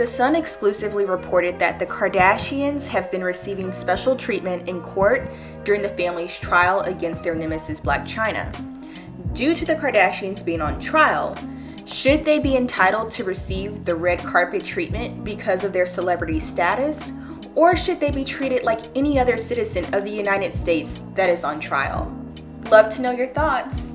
The Sun exclusively reported that the Kardashians have been receiving special treatment in court during the family's trial against their nemesis Blac Chyna. Due to the Kardashians being on trial, should they be entitled to receive the red carpet treatment because of their celebrity status, or should they be treated like any other citizen of the United States that is on trial? Love to know your thoughts.